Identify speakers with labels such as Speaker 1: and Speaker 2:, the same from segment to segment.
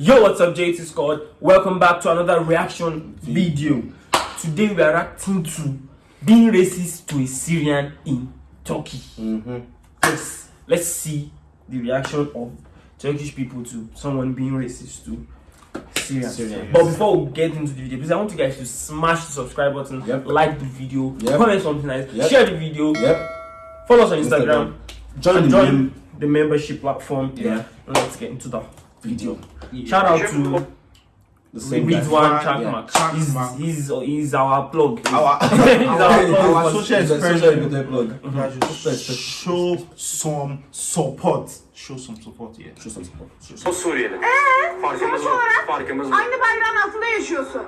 Speaker 1: Yo, what's up, JT Squad? Welcome back to another reaction video. Today we are reacting to being racist to a Syrian in Turkey. Mm-hmm. Yes, let's see the reaction of Turkish people to someone being racist to Syrians.
Speaker 2: Syrians.
Speaker 1: But before we get into the video, please I want you guys to smash the subscribe button,
Speaker 2: Yep.
Speaker 1: like the video,
Speaker 2: Yep.
Speaker 1: comment something nice,
Speaker 2: Yep.
Speaker 1: share the video, follow us on Instagram,
Speaker 2: Join
Speaker 1: and
Speaker 2: the
Speaker 1: join
Speaker 2: mem-
Speaker 1: the membership platform.
Speaker 2: Yeah.
Speaker 1: Let's get into the video.
Speaker 2: Yeah.
Speaker 1: Shout out to
Speaker 2: the same guy.
Speaker 1: Ridwan
Speaker 3: Yeah.
Speaker 1: Chakmak.
Speaker 3: Chakmak.
Speaker 1: He's, he's, he's our plug.
Speaker 3: Our,
Speaker 1: He's
Speaker 3: our,
Speaker 1: our
Speaker 3: our,
Speaker 1: plug.
Speaker 3: social expression.
Speaker 2: plug.
Speaker 3: Yeah, just show some support. Show some support, yeah.
Speaker 2: Show some support. Show
Speaker 4: O
Speaker 2: some-
Speaker 4: Suriyeli. Farkımız
Speaker 5: sonuç
Speaker 4: bu.
Speaker 5: olarak
Speaker 4: Farkımız.
Speaker 5: Aynı bayrağın altında yaşıyorsun.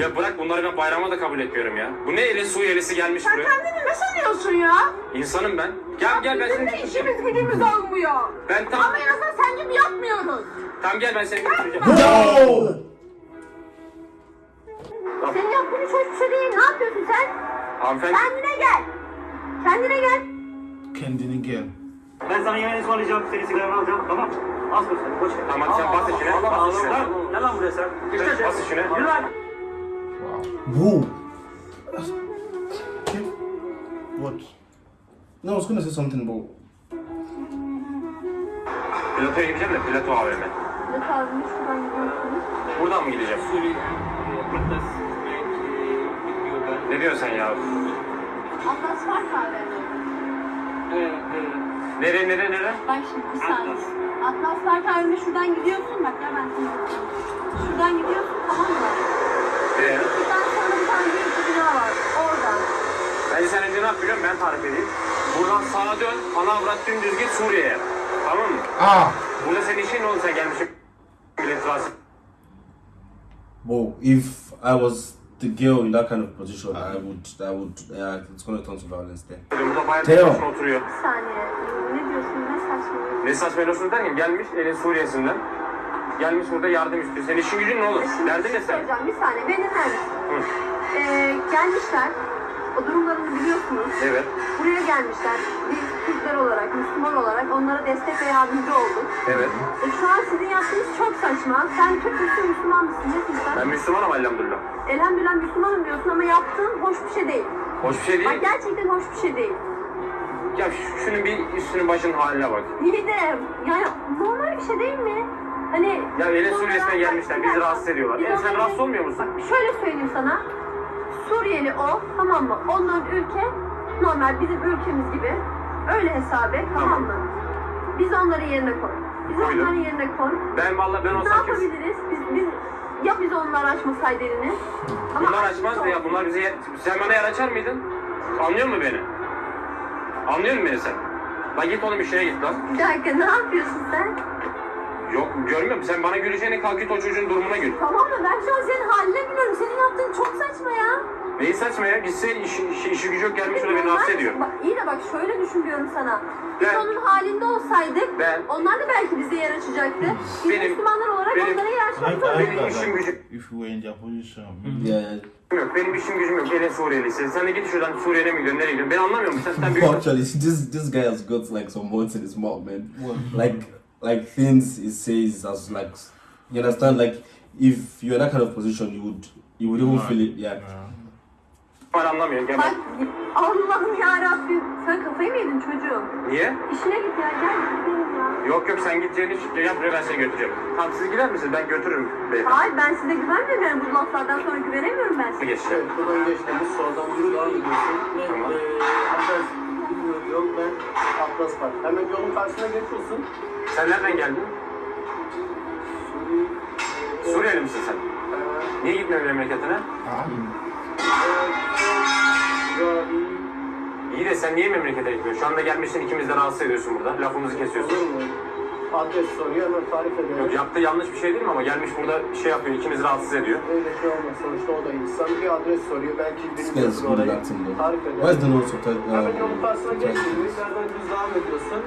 Speaker 4: Ya bırak bunları ben bayrama da kabul etmiyorum ya. Bu ne eli Suriyelisi gelmiş
Speaker 5: Sen
Speaker 4: buraya.
Speaker 5: kendini ne sanıyorsun ya?
Speaker 4: İnsanım ben. Gel gel ben
Speaker 5: Bizim de
Speaker 4: seni
Speaker 5: işimiz gücümüz olmuyor.
Speaker 4: Ben tam
Speaker 5: Ama en azından sen gibi yapmıyoruz.
Speaker 4: Tam gel ben seni götüreceğim.
Speaker 5: Senin yaptığın hiç hoş bir şey değil. Ne yapıyorsun sen?
Speaker 4: Hanımefendi
Speaker 5: Kendine gel. Kendine gel.
Speaker 3: Kendini gel.
Speaker 6: Ben sana yemeğini ısmarlayacağım, seni sigaranı alacağım, tamam Az koş sen, boş ver.
Speaker 4: Tamam, sen bas
Speaker 6: Allah
Speaker 4: bas
Speaker 6: Allah,
Speaker 4: içine.
Speaker 6: Lan, buraya sen. İşte
Speaker 4: bas içine.
Speaker 6: Yürü lan.
Speaker 2: Whoa.
Speaker 3: What?
Speaker 2: No, I was gonna say something about.
Speaker 4: Platoya gideceğim de Plato AVM.
Speaker 5: Ne kaldınız şuradan gidiyorsunuz.
Speaker 4: Buradan mı gideceğim? Ne diyorsun sen ya?
Speaker 5: Atlas var kahvede.
Speaker 4: Nere nere nere?
Speaker 5: Bak şimdi bir saniye. Atlas var kahvede şuradan gidiyorsun. Bak ya ben sana anlatayım. Şuradan gidiyorsun tamam mı?
Speaker 4: Ee,
Speaker 5: Buradan sonra bir tane büyük bina var. Oradan.
Speaker 4: ben sen önce ne yapıyorum ben tarif edeyim. Buradan sağa dön, ana avrat dümdüz git Suriye'ye. Tamam mı?
Speaker 3: Ah!
Speaker 4: Burada senin işin ne oldu sen
Speaker 2: Whoa. If I was the girl in that kind of position, I would. I would. Yeah, it's gonna turn to violence there. Teo.
Speaker 4: oturuyor.
Speaker 5: Bir saniye. Ne diyorsun? Ne saçmalıyorsun?
Speaker 4: Ne saçmalıyorsun derken gelmiş elin Suriye'sinden. Gelmiş burada yardım istiyor. Senin işin gücün ne olur?
Speaker 5: Şimdi
Speaker 4: Derdin
Speaker 5: bir
Speaker 4: ne
Speaker 5: şey
Speaker 4: sen?
Speaker 5: söyleyeceğim. Bir saniye. Beni dinler misin?
Speaker 4: Hı.
Speaker 5: Ee, gelmişler. O durumlarını biliyorsunuz.
Speaker 4: Evet.
Speaker 5: Buraya gelmişler. Biz Türkler olarak, Müslüman olarak onlara destek ve yardımcı olduk.
Speaker 4: Evet.
Speaker 5: E, şu an sizin yaptığınız çok saçma. Sen Türk müsün, Müslüman mısın? Nesin sen?
Speaker 4: Ben Müslümanım elhamdülillah.
Speaker 5: Elhamdülillah Müslümanım diyorsun ama yaptığın hoş bir şey değil.
Speaker 4: Hoş bir şey
Speaker 5: Bak
Speaker 4: değil.
Speaker 5: gerçekten hoş bir şey değil.
Speaker 4: Ya şu- şunun bir üstünün başının haline bak.
Speaker 5: De yani normal bir şey değil mi? Hani
Speaker 4: Ya
Speaker 5: sonra-
Speaker 4: Suriye'sinden gelmişler. Bizi rahatsız ediyorlar.
Speaker 5: Biz
Speaker 4: E sen
Speaker 5: onları-
Speaker 4: rahatsız olmuyor musun?
Speaker 5: Bak şöyle söyleyeyim sana. Suriyeli o tamam mı? Onların ülke normal bizim ülkemiz gibi. Öyle hesap et tamam mı? Biz onların yerine koy. Biz
Speaker 4: Koydum.
Speaker 5: onların yerine koy.
Speaker 4: Ben vallahi ben
Speaker 5: Ne
Speaker 4: olsam kesin.
Speaker 5: yapabiliriz? Biz, biz ya biz onlar açmasaydı elini. Ama
Speaker 4: Bunlar
Speaker 5: açmış
Speaker 4: açmazdı ya. Bunlar bize yer... Sen bana yer açar mıydın? Anlıyor musun beni? Anlıyor musun beni sen? Lan git oğlum işine git lan.
Speaker 5: Bir dakika ne yapıyorsun sen?
Speaker 4: Yok görmüyor musun? Sen bana güleceğine kalk git o çocuğun durumuna gül.
Speaker 5: Tamam mı? Ben şu an senin haline gülüyorum. Senin yaptığın çok saçma ya.
Speaker 4: Neyi saçma ya? Gitse işi, işi, işi gücü yok gelmiş burada beni rahatsız ediyor.
Speaker 5: Bak iyi de bak şöyle düşün diyorum sana. Biz
Speaker 4: Ben-
Speaker 5: onun halinde olsaydık
Speaker 4: Ben-
Speaker 5: onlar da belki bize yer açacaktı. Biz
Speaker 4: Benim-
Speaker 5: Müslümanlar olarak
Speaker 4: benim-
Speaker 5: onlara yer açmak zorundayız.
Speaker 4: Benim işim gücüm
Speaker 3: If in position.
Speaker 2: Yeah.
Speaker 4: yok. Benim işim gücüm yok. Elin Suriyelisi. Sen de git şuradan Suriye'ne mi gidiyorsun? Nereye gidiyorsun? Ben anlamıyorum. Sen, sen büyük...
Speaker 2: Actually, this this guy has got like some words in his mouth, man. Like like things he says as like you understand. Like if you're in that kind of position, you would you would even feel it. Yeah.
Speaker 4: Ben anlamıyorum. Gel
Speaker 5: Bak. Allah'ım yarabbim. Sen kafayı mı yedin çocuğum?
Speaker 4: Niye?
Speaker 5: İşine git ya gel gidelim ya.
Speaker 4: Yok yok sen git Celil. Yap buraya ben seni götüreceğim. Tamam siz gider misiniz? Ben götürürüm beyefendi.
Speaker 5: Hayır ben size güvenmiyorum yani bu laflardan sonra güvenemiyorum ben size.
Speaker 4: Geçeceğim.
Speaker 6: Buradan geçtiğimiz soldan yürü devam ediyorsun. Ve
Speaker 4: Tamam.
Speaker 6: eee Atlas bilmiyorum yok ve Atlas var. Hemen yolun karşısına geçiyorsun.
Speaker 4: Sen nereden geldin? Suriyeli misin sen? Niye gitmiyorsun memleketine? İyi de sen niye memlekete gitmiyorsun? Şu anda gelmişsin ikimiz de rahatsız ediyorsun burada. Lafımızı kesiyorsun.
Speaker 6: Olur mu? Adres soruyor hemen tarif ediyorum.
Speaker 4: Yok yaptığı yanlış bir şey değil mi ama gelmiş burada şey yapıyor, ikimizi rahatsız ediyor.
Speaker 6: Öyle şey olmaz. Sonuçta o da insan. Bir adres soruyor. Belki bilmiyorsun orayı. Tarif eder.
Speaker 2: the no subtitle?
Speaker 6: Hemen yolun karşısına geçtiğimiz yerden düz devam ediyorsun.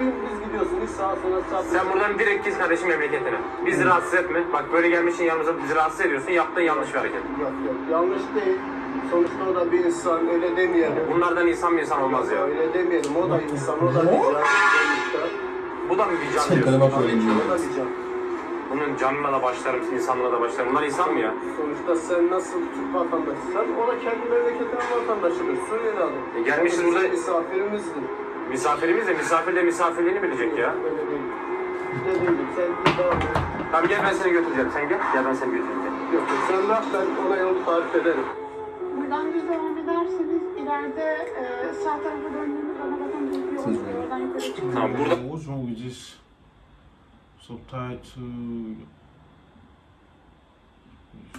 Speaker 6: Dümdüz gidiyorsun. Hiç sağa sola sağ
Speaker 4: Sen buradan direkt git kardeşim memleketine. Bizi rahatsız etme. Bak böyle gelmişsin yanımıza bizi rahatsız ediyorsun. Yaptığın yanlış bir hareket.
Speaker 6: Yok yok. Yanlış değil. Sonuçta o da bir insan. Öyle demeyelim.
Speaker 4: Bunlardan insan mı insan olmaz ya.
Speaker 6: Öyle demeyelim. O da insan. O da bir can. Sonuçta.
Speaker 4: Bu da mı bir can
Speaker 2: Sen
Speaker 4: diyorsun?
Speaker 2: bana bak öyle diyor.
Speaker 6: o da bir can.
Speaker 4: Bu bunun canına da başlarım, insanlığına da başlarım. Bunlar insan mı ya?
Speaker 6: Sonuçta sen nasıl Türk vatandaşıysan o da kendi memleketinin vatandaşıdır. Suriyeli adam.
Speaker 4: E gelmişiz
Speaker 6: bizim
Speaker 4: burada-
Speaker 6: Misafirimizdir.
Speaker 4: Misafirimiz de misafir de misafirliğini bilecek ya.
Speaker 6: Öyle değil. Dediğim gibi sen bir daha
Speaker 4: Tamam gel ben seni götüreceğim. Sen gel. Gel ben seni götüreceğim.
Speaker 6: Yok sen bak ben ona yolu tarif ederim.
Speaker 7: Buradan düz devam ederseniz ileride e, sağ tarafa döndüğünüz ana bakın bir yol var. Oradan yukarı çıkın.
Speaker 4: Tamam burada
Speaker 3: What's wrong with this subtitle?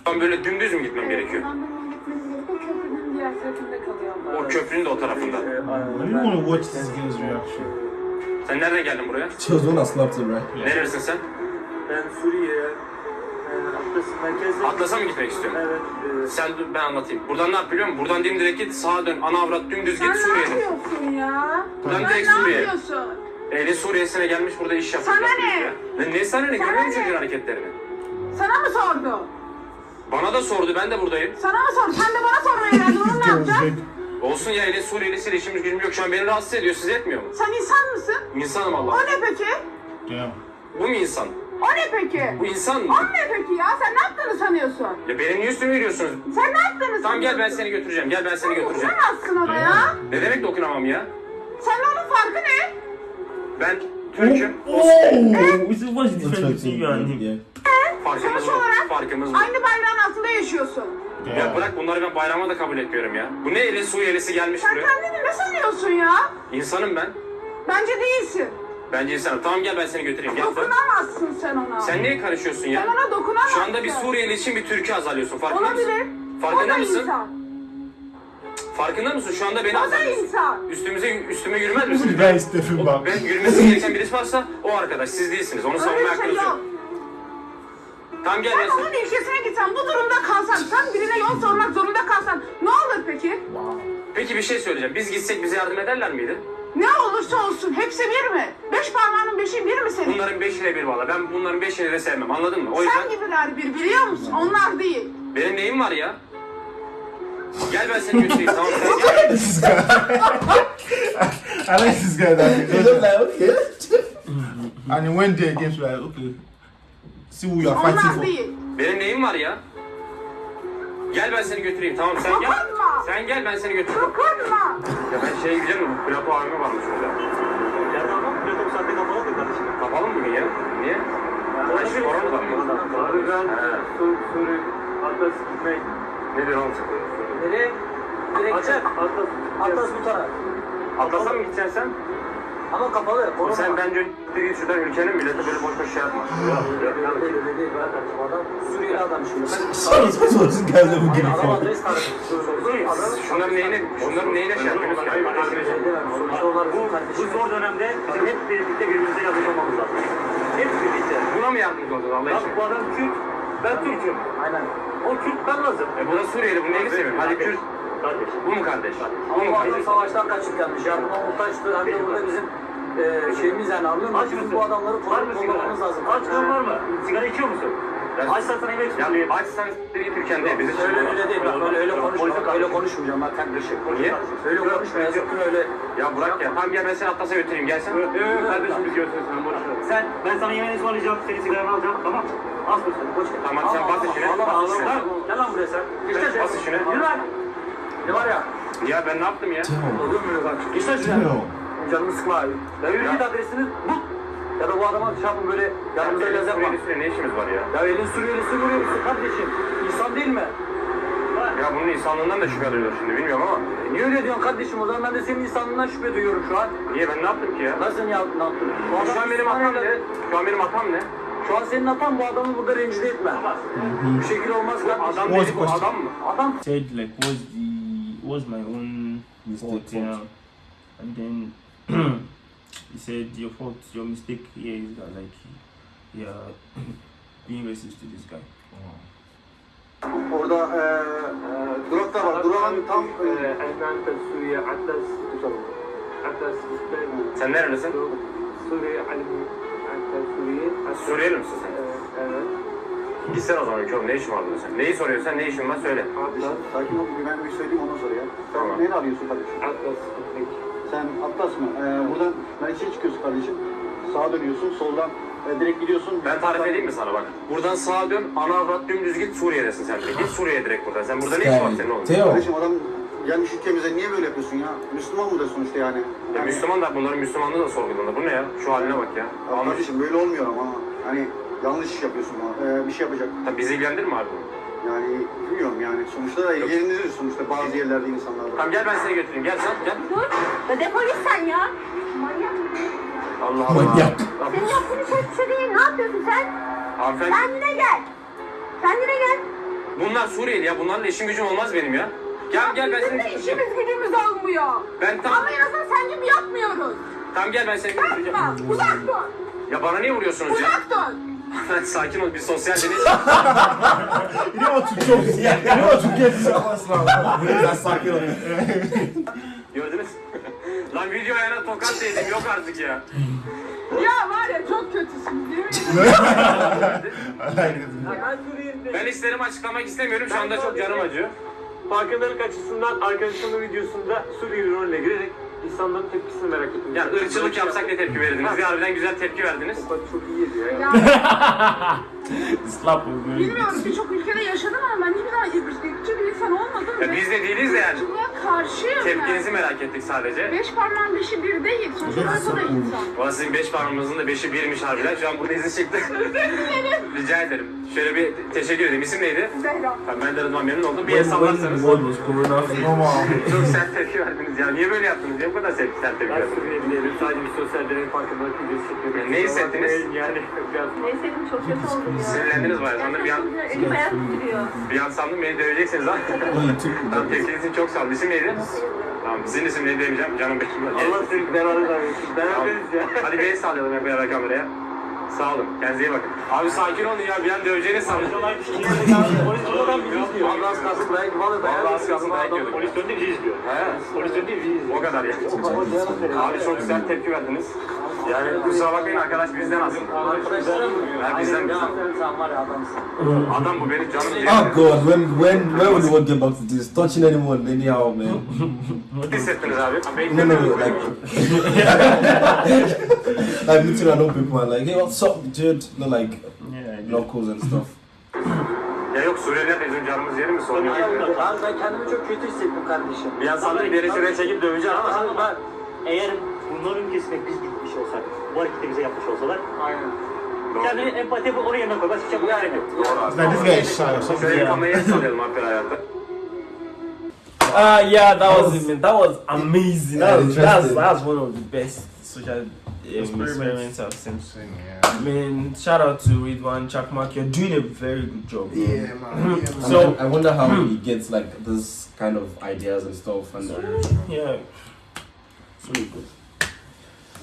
Speaker 4: ben böyle dümdüz mü gitmem gerekiyor?
Speaker 7: Buradan etmeniz gerekiyor. Köprünün diğer tarafında kalıyor.
Speaker 4: O köprünün de o tarafında.
Speaker 3: I really want to watch this girl's reaction.
Speaker 4: Sen nereden geldin buraya?
Speaker 2: Slapped him, right?
Speaker 4: Neresin sen?
Speaker 6: Ben Suriye'ye e, Atlas merkezde...
Speaker 4: Atlas'a mı gitmek istiyorsun?
Speaker 6: Evet.
Speaker 4: Sen dur ben anlatayım. Buradan ne yap biliyor musun? Buradan dimdirek git sağa dön. Ana avrat dümdüz
Speaker 7: Sen
Speaker 4: git
Speaker 7: ne
Speaker 4: Suriye'ye.
Speaker 7: yapıyorsun ya?
Speaker 4: Buradan
Speaker 7: Sen
Speaker 4: direkt
Speaker 7: ne
Speaker 4: Suriye.
Speaker 7: yapıyorsun?
Speaker 4: Ehli Suriye'sine gelmiş burada iş yapıyor.
Speaker 7: Sana ne?
Speaker 4: Ya. Ne, ne sana ne?
Speaker 7: Sana
Speaker 4: Görüyor musun
Speaker 7: ne?
Speaker 4: çocuğun hareketlerini?
Speaker 7: Sana mı sordu?
Speaker 4: Bana da sordu ben de buradayım.
Speaker 7: Sana mı sordu? Sen de bana sormaya geldin. Onu ne yapacaksın?
Speaker 4: Olsun ya Ehli Suriyelisiyle işimiz gücümüz yok. Şu an beni rahatsız ediyor. Sizi etmiyor mu?
Speaker 7: Sen insan mısın?
Speaker 4: İnsanım
Speaker 7: O
Speaker 4: Allah.
Speaker 7: ne peki?
Speaker 3: Damn.
Speaker 4: Bu mu insan?
Speaker 7: O ne peki?
Speaker 4: Bu insan mı?
Speaker 7: O ne peki ya? Sen ne yaptığını sanıyorsun?
Speaker 4: Ya benim niye üstüme yürüyorsunuz?
Speaker 7: Sen ne yaptığını sanıyorsun?
Speaker 4: Tamam gel ben seni götüreceğim. Gel ben seni
Speaker 7: Sen
Speaker 4: götüreceğim.
Speaker 7: dokunamazsın ona ya.
Speaker 4: Ne demek dokunamam ya?
Speaker 7: Senin onun farkı ne?
Speaker 4: Ben Türk'üm.
Speaker 1: Oh, is it what's the difference between you and him?
Speaker 2: Yeah.
Speaker 4: Farkımız
Speaker 7: Sonuç
Speaker 4: bu.
Speaker 7: olarak
Speaker 4: Farkımız bu.
Speaker 7: aynı bayrağın altında yaşıyorsun.
Speaker 4: Ya bırak bunları ben bayrama da kabul etmiyorum ya. Bu ne eli Suriyelisi gelmiş
Speaker 7: Sen
Speaker 4: buraya?
Speaker 7: kendini ne sanıyorsun ya?
Speaker 4: İnsanım ben.
Speaker 7: Bence değilsin.
Speaker 4: Bence insanım. Tamam gel ben seni götüreyim. Gel.
Speaker 7: Dokunamazsın sen ona.
Speaker 4: Sen niye karışıyorsun
Speaker 7: Sen
Speaker 4: ya?
Speaker 7: ona dokunamazsın.
Speaker 4: Şu anda bir Suriyeli için bir Türk'ü azarlıyorsun. Farkında
Speaker 7: Olabilir.
Speaker 4: mısın?
Speaker 7: o
Speaker 4: Farkında
Speaker 7: da
Speaker 4: mısın?
Speaker 7: insan.
Speaker 4: Farkında mısın? Şu anda beni
Speaker 7: O da
Speaker 4: azarlıyorsun.
Speaker 7: insan.
Speaker 4: Üstümüze üstüme yürümez misin?
Speaker 3: The guy is stepping back.
Speaker 4: Ben yürümesi gereken birisi varsa o arkadaş. Siz değilsiniz. Onu
Speaker 7: Öyle
Speaker 4: savunmaya
Speaker 7: bir şey
Speaker 4: hakkınız
Speaker 7: yok.
Speaker 4: yok. Tamam gel ben
Speaker 7: Sen
Speaker 4: seni.
Speaker 7: onun ülkesine gitsen, bu durumda kalsan, sen birine yol sormak zorunda kalsan ne olur peki?
Speaker 4: Peki bir şey söyleyeceğim. Biz gitsek bize yardım ederler miydi?
Speaker 7: Ne olursa olsun hepsi bir mi? Beş parmağının beşi bir mi senin?
Speaker 4: Bunların beşiyle bir valla. Ben bunların beşini de sevmem. Anladın mı? O yüzden
Speaker 7: Sen gibiler bir biliyor musun? Onlar değil.
Speaker 4: benim neyim var ya? Gel ben seni götüreyim tamam mı? Gel.
Speaker 3: This guy. I like this guy that
Speaker 2: He looked like, okay.
Speaker 3: and he went there again. So like, okay, see who you are fighting
Speaker 7: Onlar
Speaker 3: for.
Speaker 7: değil.
Speaker 4: Benim neyim var ya? Gel ben seni götüreyim tamam mı? sen gel.
Speaker 7: Dokunma.
Speaker 4: Sen gel ben seni götüreyim.
Speaker 7: Dokunma.
Speaker 4: Ya ben şeye gideceğim mi? Plato abime varmış orada.
Speaker 6: Ya tamam, Plato bu saatte kapalı da kardeşim.
Speaker 4: Kapalı mı bugün ya? Niye? Ben şu korona mı?
Speaker 6: Abi ben
Speaker 4: He.
Speaker 6: Sur- Suriye Atlas gitmek.
Speaker 4: Ne diyorsun oğlum?
Speaker 6: Nereye? Direkt Atlas. Atlas bu taraf.
Speaker 4: Atlas'a mı gideceksin sen?
Speaker 6: Ama kapalı. Korona
Speaker 4: Sen
Speaker 6: var.
Speaker 4: bence bir şuradan ülkenin millete böyle boş boş şey yapma.
Speaker 6: Suriyeli adam şimdi.
Speaker 2: Never getting
Speaker 6: Adam
Speaker 2: for.
Speaker 6: adres kardeşim.
Speaker 4: Şunların neyine, şunların neyine şey
Speaker 6: bizim
Speaker 8: Bu zor dönemde bizim hep birlikte birbirimize yardımcı olmamız lazım. Hep birlikte.
Speaker 4: Buna mı yardımcı olacağız Allah için?
Speaker 8: bu adam Kürt, ben Türk'üm.
Speaker 6: Aynen.
Speaker 8: O Kürt, ben lazım.
Speaker 4: E bu da Suriyeli, bu neyini seviyor? Hadi Kürt.
Speaker 8: Kardeş.
Speaker 4: Bu mu kardeş? Bu
Speaker 6: Ama
Speaker 4: mu
Speaker 6: adam
Speaker 4: kardeş?
Speaker 6: savaştan kaçıp gelmiş. Yardıma muhtaçtı. Hem de burada bizim e, şeyimiz yani anlıyor musun?
Speaker 8: Aç mısın?
Speaker 6: bu adamları
Speaker 8: Var mı
Speaker 6: koruyup
Speaker 8: sigara?
Speaker 6: lazım.
Speaker 8: Açlığın var mı? Sigara içiyor musun?
Speaker 4: Ben-
Speaker 8: Açsan sana yemek
Speaker 4: Ya
Speaker 8: söyleyeyim.
Speaker 4: açsan git ülkende bizi
Speaker 6: Öyle öyle değil bak öyle öyle konuşma. Öyle konuşmayacağım bak kardeşim.
Speaker 4: Niye?
Speaker 6: Öyle konuşma sakın öyle.
Speaker 4: Ya bırak ya. Tamam gel ben seni Atlas'a götüreyim. Gel sen.
Speaker 8: Yok yok kardeşim biz götürürüz sen boş ver. Sen, ben sana yemeğini ısmarlayacağım, seni sigaranı alacağım, tamam mı? Az mısın? Boş ver.
Speaker 4: Tamam sen bas işine.
Speaker 6: Ağlama,
Speaker 4: Bas
Speaker 6: ağlama.
Speaker 4: işine.
Speaker 8: Gel lan buraya sen. İşte sen.
Speaker 4: Bas işine.
Speaker 8: Yürü lan.
Speaker 6: Ne var ya?
Speaker 4: Ya ben ne yaptım ya?
Speaker 6: Olur mu bak? İşte şuraya.
Speaker 3: Damn.
Speaker 6: Canımı sıkma abi. Ya yürü git adresini bul. Ya da bu adama şey yapın böyle yanımıza
Speaker 4: Elin
Speaker 6: göz yapma.
Speaker 4: Suriyelisiyle ne işimiz var ya?
Speaker 6: Ya elin Suriyelisi Suriyelisi kardeşim. İnsan değil mi?
Speaker 4: Ya bunun insanlığından da şüphe duyuyor şimdi bilmiyorum ama.
Speaker 6: E niye öyle diyorsun kardeşim? O zaman ben de senin insanlığından şüphe duyuyorum şu an.
Speaker 4: Niye ben ne yaptım ki ya?
Speaker 6: Nasıl ya, ne yaptın? Bu
Speaker 4: Şu
Speaker 6: adam
Speaker 4: an benim hatam ne? Şu an benim hatam ne?
Speaker 6: Şu an senin hatan bu adamı burada rencide etme. Bu şekilde olmaz
Speaker 4: Bu
Speaker 6: kardeşim.
Speaker 4: adam
Speaker 3: question?
Speaker 4: adam mı?
Speaker 6: Adam
Speaker 1: Said like was the was my own
Speaker 2: Mistake,
Speaker 1: fault,
Speaker 2: fault.
Speaker 1: know. And then he said your fault, your mistake here is that like you're being racist to this guy.
Speaker 6: orada e, e, durak da var. Durağın tam e,
Speaker 4: Ee,
Speaker 6: Suriye Atlas tutalım. Atlas
Speaker 4: Sen nerelisin?
Speaker 6: Suriye Atlas Suriye.
Speaker 4: Ha, Suriyeli misin sen?
Speaker 6: Evet.
Speaker 4: Gitsene o zaman oğlum. Ne işin var burada sen? Neyi soruyorsun sen? Ne işin var? Söyle.
Speaker 6: Atlas.
Speaker 9: Sakin ol, ben bir söyleyeyim ondan sonra ya. Sen
Speaker 4: Tamam.
Speaker 9: neyi arıyorsun kardeşim?
Speaker 6: Atlas.
Speaker 9: Sen Atlas mı? Ee, buradan Mersin'e çıkıyorsun kardeşim. Sağa dönüyorsun, soldan
Speaker 6: E, direkt gidiyorsun.
Speaker 4: Ben tarif edeyim mi sana bak? Buradan sağa dön, ana avrat dümdüz git Suriye'desin sen. Git Suriye'ye direkt buradan. Sen burada ne işin var senin oğlum?
Speaker 2: Teo.
Speaker 9: Kardeşim adam gelmiş ülkemize niye böyle yapıyorsun ya? Müslüman mı da sonuçta yani?
Speaker 4: Ya Müslüman da bunların Müslümanlığı da sorgulanır. Bu ne ya? Şu haline bak ya.
Speaker 9: Ya
Speaker 4: Almış.
Speaker 9: kardeşim böyle olmuyor ama hani yanlış iş yapıyorsun bana. Ee, bir şey yapacak.
Speaker 4: Tabii bizi ilgilendirir mi abi? bu?
Speaker 9: Yani bilmiyorum yani. Sonuçta da yerindedir sonuçta bazı yerlerde insanlar var.
Speaker 4: Tamam gel ben seni götüreyim. Gel sen gel.
Speaker 5: Dur. Defol git sen ya. Manyak.
Speaker 4: Allah Allah.
Speaker 2: Manyak.
Speaker 5: Senin yaptığın hiç hiçbir şey değil. Ne yapıyorsun sen?
Speaker 4: Hanımefendi.
Speaker 5: Kendine gel. Kendine gel.
Speaker 4: Bunlar Suriyeli ya. Bunlarla işim gücüm olmaz benim ya. Gel gel ben
Speaker 5: Bizim
Speaker 4: seni
Speaker 5: de
Speaker 4: götüreceğim.
Speaker 5: işimiz gücümüz olmuyor.
Speaker 4: Ben tam
Speaker 5: Ama en azından sen gibi yapmıyoruz.
Speaker 4: tam gel ben seni götüreceğim.
Speaker 5: Yapma. Uzak dur.
Speaker 4: Ya bana niye vuruyorsunuz ya?
Speaker 5: Uzak dur.
Speaker 4: Sakin ol bir sosyal deney.
Speaker 3: Yine o Türkçe olsun. Yine o Türkçe
Speaker 2: Biraz sakin ol.
Speaker 4: Gördünüz? Lan video ayağına tokat değdim yok artık ya.
Speaker 7: Ya var ya çok kötüsün değil mi?
Speaker 4: Ben isterimi açıklamak istemiyorum. Şu anda çok canım acıyor.
Speaker 8: Farkındalık açısından arkadaşımın videosunda Suriyeli rolüne girerek insanların tepkisini merak ettim.
Speaker 4: Yani ırkçılık yapsak ne tepki verirdiniz? Harbiden güzel tepki verdiniz.
Speaker 8: Çok iyiydi ya.
Speaker 1: Slap will
Speaker 7: bilmiyorum birçok ülkede yaşadım ama ben hiçbir zaman ırkçı bir insan olmadım.
Speaker 4: Ya biz de değiliz de yani.
Speaker 7: ırkçılığa karşıyım
Speaker 4: Tepkinizi
Speaker 7: yani.
Speaker 4: merak ettik sadece.
Speaker 7: Beş parmağın beşi bir değil. Sonuçta o da insan.
Speaker 4: Valla sizin beş parmağınızın da beşi birmiş harbiden. Şu an burada izin çıktı. Rica ederim. Şöyle bir teşekkür edeyim. İsim neydi?
Speaker 7: Zehra.
Speaker 4: Tamam, ben de Rıdvan memnun oldum. Bir el sallarsanız. Çok sert tepki verdiniz ya. Niye böyle yaptınız? Niye bu kadar sert, sert tepki
Speaker 8: Ben
Speaker 4: verdiniz?
Speaker 8: Suriyeli değilim. Sadece bir sosyal deney farkındalık videosu çekiyorum.
Speaker 4: Ne hissettiniz?
Speaker 8: Yani biraz
Speaker 5: Neyse çok kötü oldum ya.
Speaker 4: Sinirlendiniz bayağı. Sandım bir an,
Speaker 5: elim ayağım titriyor.
Speaker 4: bir an sandım beni döveceksiniz ha. Tamam tepkiniz için çok sağ olun. İsim neydi? Tamam sizin isim neydi demeyeceğim. Canım benim.
Speaker 8: Allah seni beraber versin. Beraberiz ya.
Speaker 4: Hadi beni sallayalım hep beraber kameraya. Sağ olun. Kendinize iyi bakın. Abi sakin olun ya. Bir an döveceğiniz sandım.
Speaker 8: Polis oradan bizi izliyor.
Speaker 4: Allah az kalsın dayak vallahi dayak. Allah az kalsın dayak yiyorduk.
Speaker 8: Polis döndü bizi izliyor.
Speaker 4: He.
Speaker 8: Polis döndü bizi izliyor.
Speaker 4: O kadar ya. Abi çok güzel tepki verdiniz. Yani kusura bakmayın arkadaş bizden aslında. Ha, bizden bizden. Adam bu benim canım diye.
Speaker 2: Oh god, when when when will world get back to this? Touching anyone anyhow, man.
Speaker 4: Hissettiniz abi?
Speaker 2: No, no, no, like, like meeting random people and like, hey, what's up, dude? No, like locals and stuff.
Speaker 4: Ya yok Suriyeliler bizim canımız yeri mi soruyor?
Speaker 6: Ben, ben kendimi çok kötü hissettim kardeşim.
Speaker 4: Bir an sandım şuraya çekip döveceğim ama
Speaker 8: Ama ben eğer bunların ülkesine biz gitmiş olsak, bu hareketi bize yapmış olsalar,
Speaker 6: Aynen.
Speaker 8: kendini empati yapıp onun yerine koy. Başka hiçbir şey yapmak yok.
Speaker 4: Doğru abi.
Speaker 3: Like this guy is shy or something.
Speaker 4: Şöyle bir kamerayı sallayalım abi hayatta.
Speaker 1: Ah, yeah, that was it, man. That was amazing.
Speaker 2: Yeah,
Speaker 1: That was, that's,
Speaker 2: interesting.
Speaker 1: that's one of the best social um, experiments I've seen. I mean, shout out to Ridwan Chakmak. You're doing a very good job. bro.
Speaker 3: Yeah, man. Yeah, man.
Speaker 2: So
Speaker 1: So-
Speaker 2: I wonder how he gets like this kind of ideas and stuff. And
Speaker 1: Yeah. It's really good.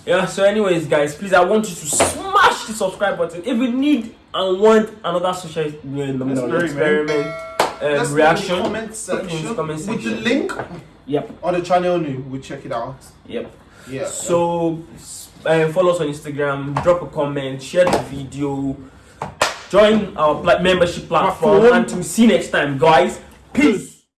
Speaker 1: Yeah, so anyways, guys, please, I want you to smash the subscribe button. If you need and want another social experiment, experiment um, reaction,
Speaker 3: in the comment
Speaker 1: in
Speaker 3: section
Speaker 1: the comment
Speaker 3: with the link
Speaker 1: Yep,
Speaker 3: on the channel new. We check it out.
Speaker 1: yep.
Speaker 3: Yeah.
Speaker 1: So, uh, follow us on Instagram, drop a comment, share the video, join our membership platform,
Speaker 3: Platform.
Speaker 1: and to see you next time, guys. Peace.